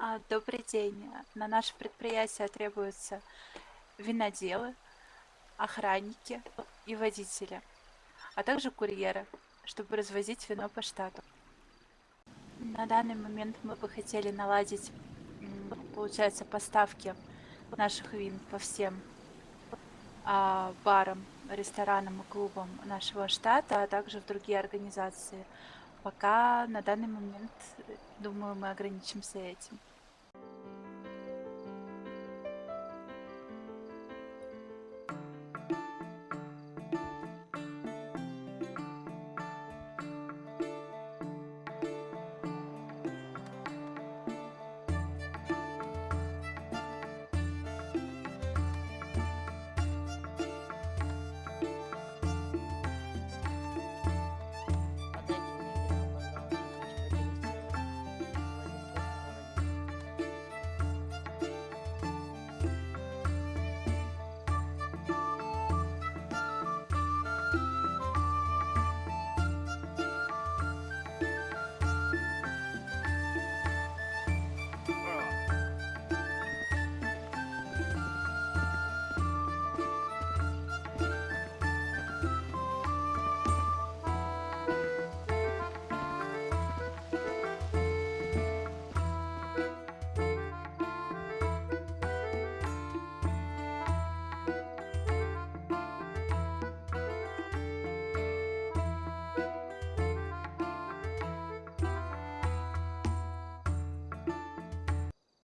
А, добрый день. На наше предприятие требуются виноделы, охранники и водители, а также курьеры, чтобы развозить вино по штату. На данный момент мы бы хотели наладить, получается, поставки наших вин по всем а, барам, ресторанам и клубам нашего штата, а также в другие организации. Пока на данный момент, э, думаю, мы ограничимся этим.